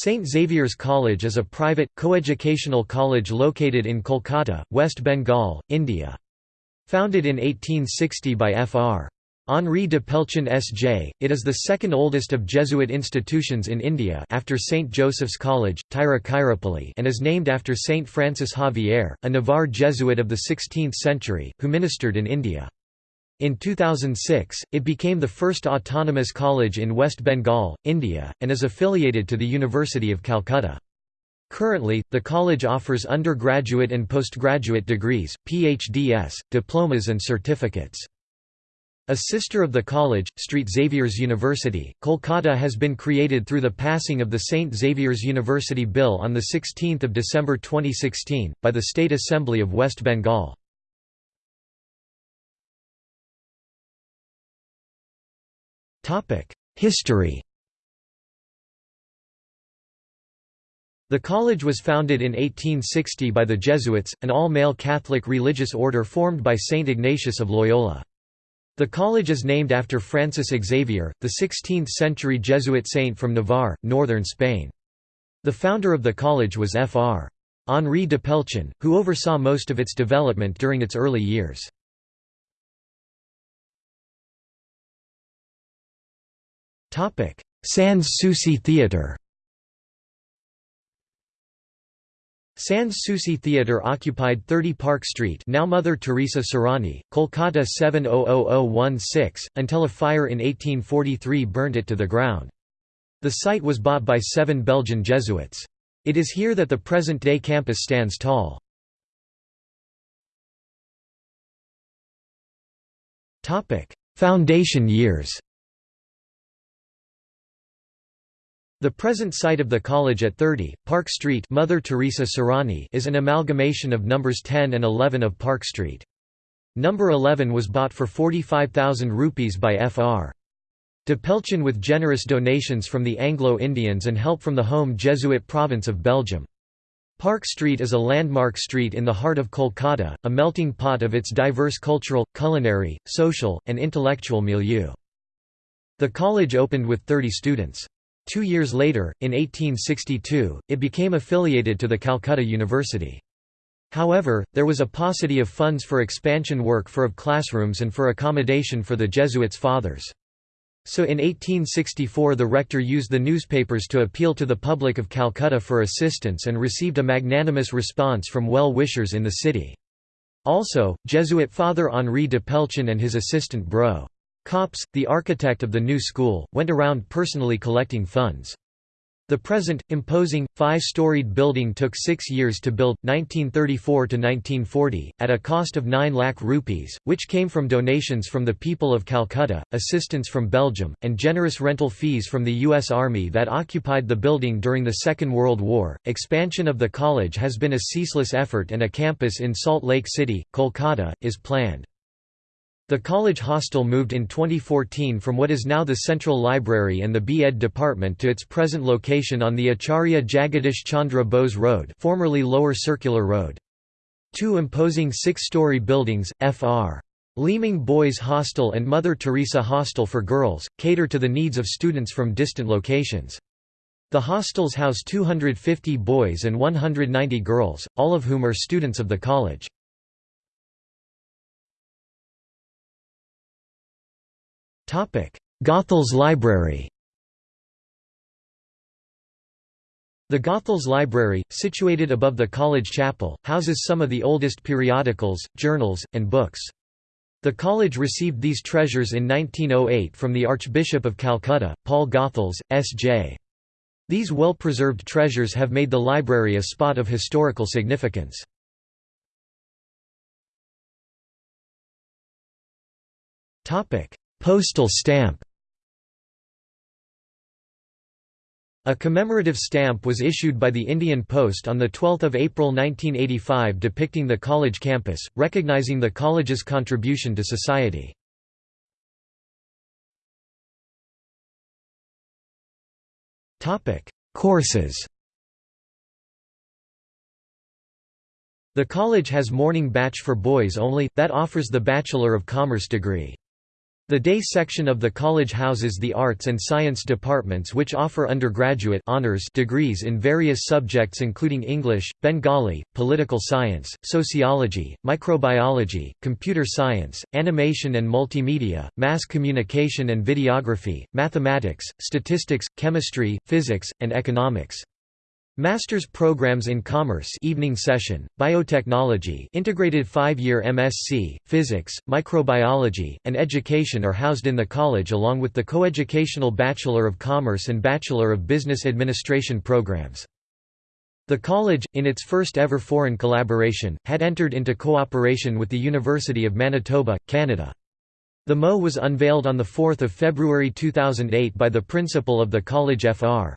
St. Xavier's College is a private, coeducational college located in Kolkata, West Bengal, India. Founded in 1860 by Fr. Henri de Pelchin S.J., it is the second oldest of Jesuit institutions in India after St. Joseph's College, Tiruchirappalli and is named after St. Francis Xavier, a Navarre Jesuit of the 16th century, who ministered in India. In 2006, it became the first autonomous college in West Bengal, India, and is affiliated to the University of Calcutta. Currently, the college offers undergraduate and postgraduate degrees, PhDs, diplomas and certificates. A sister of the college, St Xavier's University, Kolkata has been created through the passing of the St Xavier's University Bill on 16 December 2016, by the State Assembly of West Bengal. History The college was founded in 1860 by the Jesuits, an all-male Catholic religious order formed by Saint Ignatius of Loyola. The college is named after Francis Xavier, the 16th-century Jesuit saint from Navarre, northern Spain. The founder of the college was Fr. Henri de Pelchin, who oversaw most of its development during its early years. Sans Souci Theatre Sans Souci Theatre occupied 30 Park Street now Mother Teresa Sarani, Kolkata 700016, until a fire in 1843 burnt it to the ground. The site was bought by seven Belgian Jesuits. It is here that the present-day campus stands tall. Foundation years The present site of the college at 30, Park Street Mother Teresa Sarani is an amalgamation of numbers 10 and 11 of Park Street. Number 11 was bought for 45,000 rupees by Fr. De Pelchin with generous donations from the Anglo-Indians and help from the home Jesuit province of Belgium. Park Street is a landmark street in the heart of Kolkata, a melting pot of its diverse cultural, culinary, social, and intellectual milieu. The college opened with 30 students. Two years later, in 1862, it became affiliated to the Calcutta University. However, there was a paucity of funds for expansion work for of classrooms and for accommodation for the Jesuits' fathers. So in 1864 the rector used the newspapers to appeal to the public of Calcutta for assistance and received a magnanimous response from well-wishers in the city. Also, Jesuit Father Henri de Pelchin and his assistant Bro. Copps, the architect of the new school, went around personally collecting funds. The present, imposing, five-storied building took six years to build, 1934–1940, at a cost of 9 lakh rupees, which came from donations from the people of Calcutta, assistance from Belgium, and generous rental fees from the U.S. Army that occupied the building during the Second World War. Expansion of the college has been a ceaseless effort and a campus in Salt Lake City, Kolkata, is planned. The college hostel moved in 2014 from what is now the Central Library and the B.Ed department to its present location on the Acharya Jagadish Chandra Bose Road formerly Lower Circular Road. Two imposing six-story buildings, Fr. Leeming Boys Hostel and Mother Teresa Hostel for Girls, cater to the needs of students from distant locations. The hostels house 250 boys and 190 girls, all of whom are students of the college. Goethals Library The Goethals Library, situated above the college chapel, houses some of the oldest periodicals, journals, and books. The college received these treasures in 1908 from the Archbishop of Calcutta, Paul Goethals, S.J. These well-preserved treasures have made the library a spot of historical significance. Postal stamp A commemorative stamp was issued by the Indian Post on 12 April 1985 depicting the college campus, recognizing the college's contribution to society. Courses The college has morning batch for boys only, that offers the Bachelor of Commerce degree. The day section of the college houses the arts and science departments which offer undergraduate honors degrees in various subjects including English, Bengali, political science, sociology, microbiology, computer science, animation and multimedia, mass communication and videography, mathematics, statistics, chemistry, physics, and economics. Master's programs in Commerce evening session, Biotechnology integrated five-year MSc, Physics, Microbiology, and Education are housed in the college along with the coeducational Bachelor of Commerce and Bachelor of Business Administration programs. The college, in its first ever foreign collaboration, had entered into cooperation with the University of Manitoba, Canada. The MO was unveiled on 4 February 2008 by the principal of the college Fr.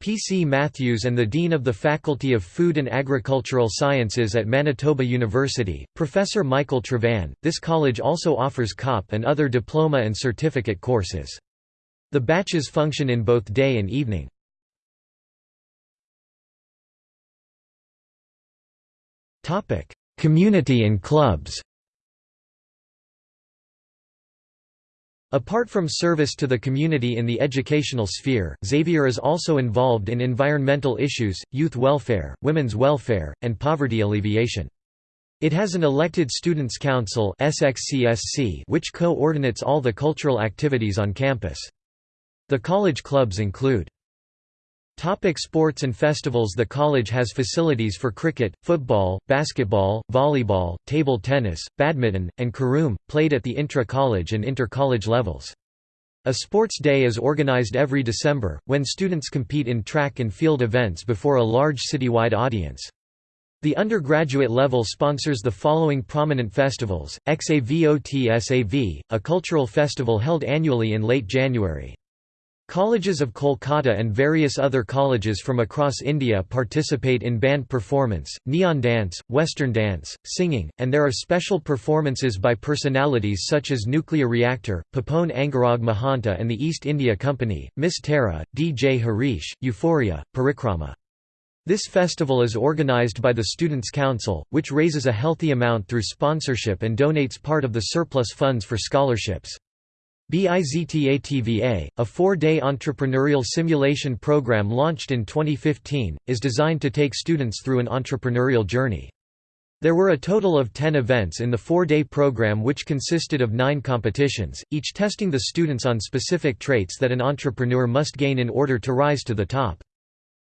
P. C. Matthews and the Dean of the Faculty of Food and Agricultural Sciences at Manitoba University, Professor Michael Trevan. This college also offers COP and other diploma and certificate courses. The batches function in both day and evening. Community and clubs Apart from service to the community in the educational sphere, Xavier is also involved in environmental issues, youth welfare, women's welfare, and poverty alleviation. It has an elected Students' Council which coordinates all the cultural activities on campus. The college clubs include Topic sports and festivals The college has facilities for cricket, football, basketball, volleyball, table tennis, badminton, and carom, played at the intra-college and inter-college levels. A sports day is organized every December, when students compete in track and field events before a large citywide audience. The undergraduate level sponsors the following prominent festivals, XAVOTSAV, a cultural festival held annually in late January. Colleges of Kolkata and various other colleges from across India participate in band performance, neon dance, western dance, singing, and there are special performances by personalities such as Nuclear Reactor, Papon Angarag Mahanta and the East India Company, Miss Tara, DJ Harish, Euphoria, Parikrama. This festival is organised by the Students' Council, which raises a healthy amount through sponsorship and donates part of the surplus funds for scholarships. BIZTATVA, a four-day entrepreneurial simulation program launched in 2015, is designed to take students through an entrepreneurial journey. There were a total of 10 events in the four-day program which consisted of nine competitions, each testing the students on specific traits that an entrepreneur must gain in order to rise to the top.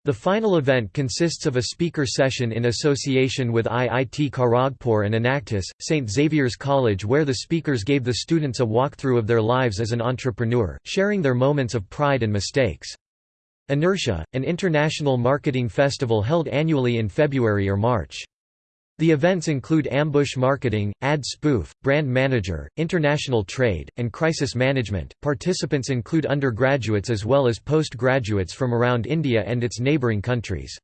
The final event consists of a speaker session in association with IIT Kharagpur and Enactus, St. Xavier's College where the speakers gave the students a walkthrough of their lives as an entrepreneur, sharing their moments of pride and mistakes. Inertia, an international marketing festival held annually in February or March. The events include ambush marketing, ad spoof, brand manager, international trade, and crisis management. Participants include undergraduates as well as postgraduates from around India and its neighboring countries.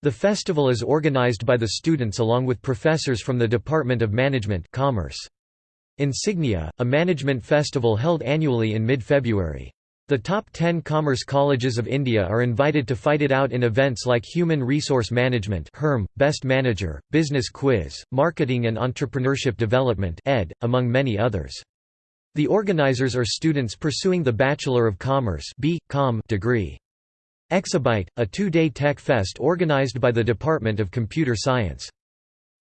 The festival is organized by the students along with professors from the Department of Management Commerce. Insignia, a management festival held annually in mid-February. The top 10 commerce colleges of India are invited to fight it out in events like Human Resource Management Best Manager, Business Quiz, Marketing and Entrepreneurship Development ed., among many others. The organizers are students pursuing the Bachelor of Commerce degree. Exabyte, a two-day tech fest organized by the Department of Computer Science.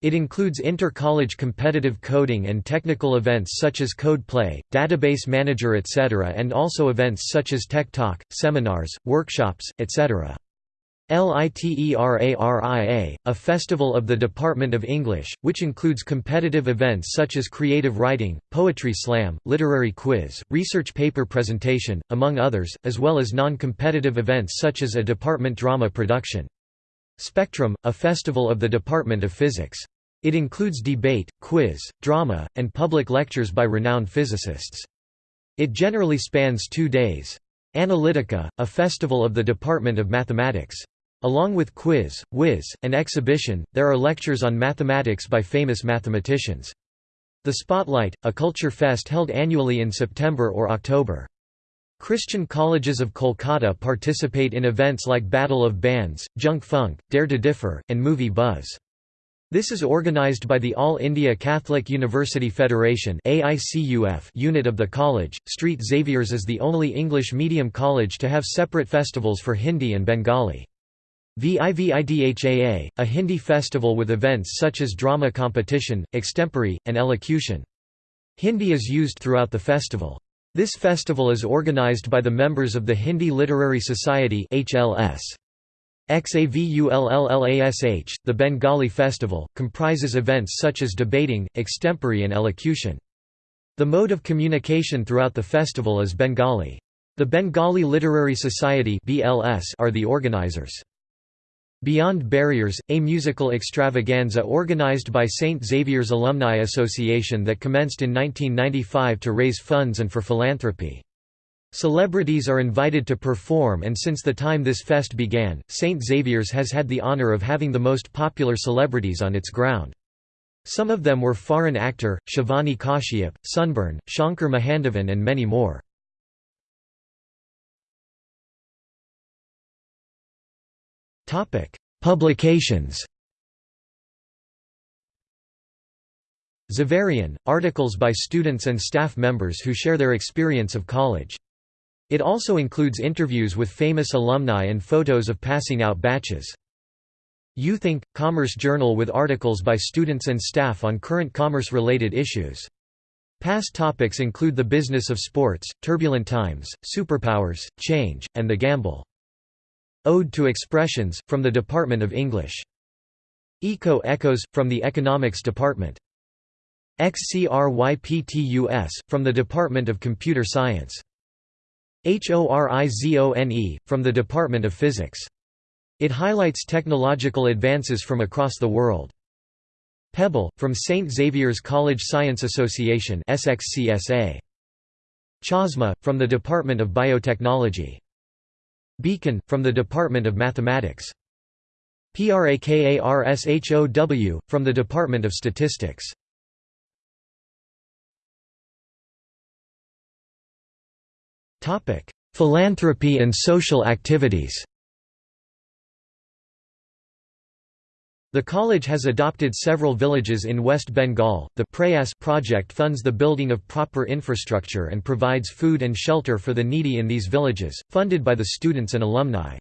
It includes inter-college competitive coding and technical events such as Code Play, Database Manager etc. and also events such as Tech Talk, seminars, workshops, etc. LITERARIA, a festival of the Department of English, which includes competitive events such as creative writing, poetry slam, literary quiz, research paper presentation, among others, as well as non-competitive events such as a department drama production. Spectrum, a festival of the Department of Physics. It includes debate, quiz, drama, and public lectures by renowned physicists. It generally spans two days. Analytica, a festival of the Department of Mathematics. Along with quiz, whiz, and exhibition, there are lectures on mathematics by famous mathematicians. The Spotlight, a culture fest held annually in September or October. Christian colleges of Kolkata participate in events like Battle of Bands, Junk Funk, Dare to Differ, and Movie Buzz. This is organized by the All India Catholic University Federation unit of the college. St Xavier's is the only English medium college to have separate festivals for Hindi and Bengali. VIVIDHAA, a Hindi festival with events such as drama competition, extempore, and elocution. Hindi is used throughout the festival. This festival is organized by the members of the Hindi Literary Society HLS. XAVULLLASH, the Bengali festival, comprises events such as debating, extempore and elocution. The mode of communication throughout the festival is Bengali. The Bengali Literary Society are the organizers. Beyond Barriers, a musical extravaganza organized by St. Xavier's Alumni Association that commenced in 1995 to raise funds and for philanthropy. Celebrities are invited to perform and since the time this fest began, St. Xavier's has had the honor of having the most popular celebrities on its ground. Some of them were Farhan Akhtar, Shivani Kashyap, Sunburn, Shankar Mahadevan and many more. Publications Xaverian, articles by students and staff members who share their experience of college. It also includes interviews with famous alumni and photos of passing out batches. YouThink, Commerce Journal with articles by students and staff on current commerce-related issues. Past topics include the business of sports, turbulent times, superpowers, change, and the gamble. Ode to Expressions, from the Department of English. Eco Echoes, from the Economics Department. XCRYPTUS, from the Department of Computer Science. HORIZONE, from the Department of Physics. It highlights technological advances from across the world. Pebble, from St. Xavier's College Science Association SXCSA. Chasma, from the Department of Biotechnology. Beacon, from the Department of Mathematics. PRAKARSHOW, from the Department of Statistics. Philanthropy and social activities The college has adopted several villages in West Bengal. The Prayas project funds the building of proper infrastructure and provides food and shelter for the needy in these villages, funded by the students and alumni.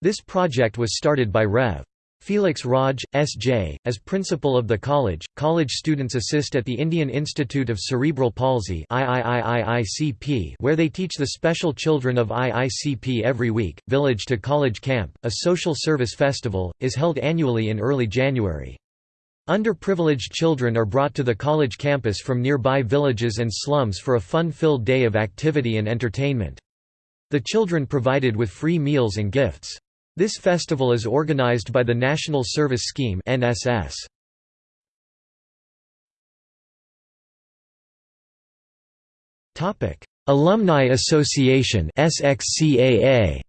This project was started by Rev. Felix Raj, S.J., as principal of the college, college students assist at the Indian Institute of Cerebral Palsy where they teach the special children of IICP every week. Village to College Camp, a social service festival, is held annually in early January. Underprivileged children are brought to the college campus from nearby villages and slums for a fun-filled day of activity and entertainment. The children provided with free meals and gifts. This festival is organized by the National Service Scheme NSS. Topic: Alumni Association SXCAA.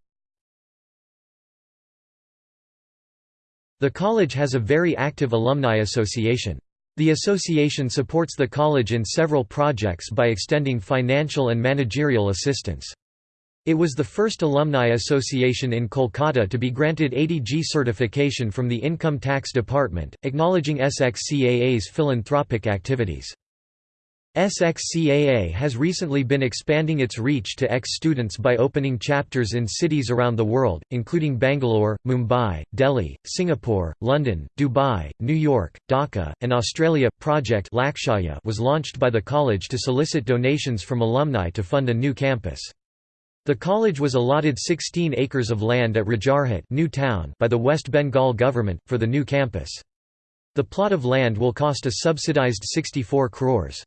The college has a very active alumni association. The association supports the college in several projects by extending financial and managerial assistance. It was the first alumni association in Kolkata to be granted 80G certification from the Income Tax Department, acknowledging SXCAA's philanthropic activities. SXCAA has recently been expanding its reach to ex-students by opening chapters in cities around the world, including Bangalore, Mumbai, Delhi, Singapore, London, Dubai, New York, Dhaka, and Australia. Project Lakshaya was launched by the college to solicit donations from alumni to fund a new campus. The college was allotted 16 acres of land at Rajarhat new town by the West Bengal government, for the new campus. The plot of land will cost a subsidized 64 crores.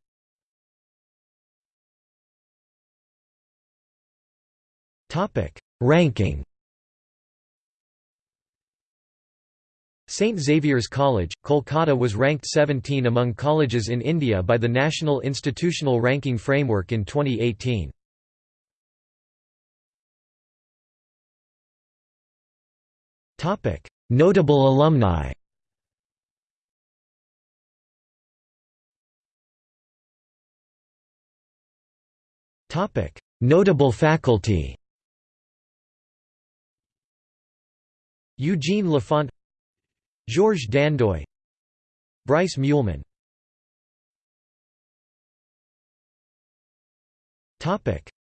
Ranking St. Xavier's College, Kolkata was ranked 17 among colleges in India by the National Institutional Ranking Framework in 2018. Notable alumni. Notable faculty. Eugene Lafont Georges Dandoy Bryce Muehlman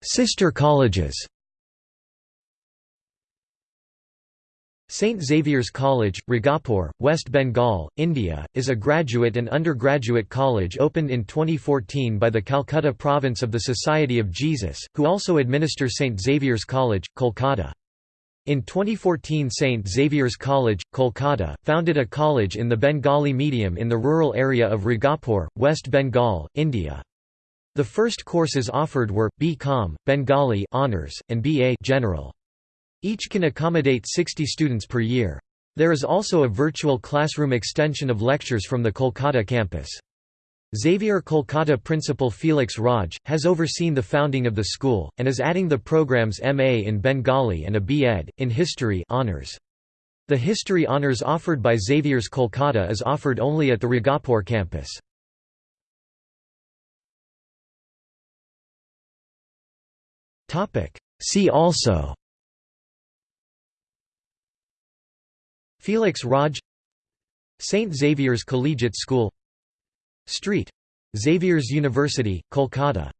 Sister colleges St. Xavier's College, Raghabpur, West Bengal, India, is a graduate and undergraduate college opened in 2014 by the Calcutta province of the Society of Jesus, who also administer St. Xavier's College, Kolkata. In 2014 St. Xavier's College, Kolkata, founded a college in the Bengali medium in the rural area of Raghabpur, West Bengal, India. The first courses offered were, B.Com, Bengali honors, and B.A. General. Each can accommodate 60 students per year. There is also a virtual classroom extension of lectures from the Kolkata campus. Xavier Kolkata principal Felix Raj, has overseen the founding of the school, and is adding the programs MA in Bengali and a B.Ed. in History honors. The History honors offered by Xavier's Kolkata is offered only at the Raghabpur campus. See also Felix Raj St. Xavier's Collegiate School Street. Xavier's University, Kolkata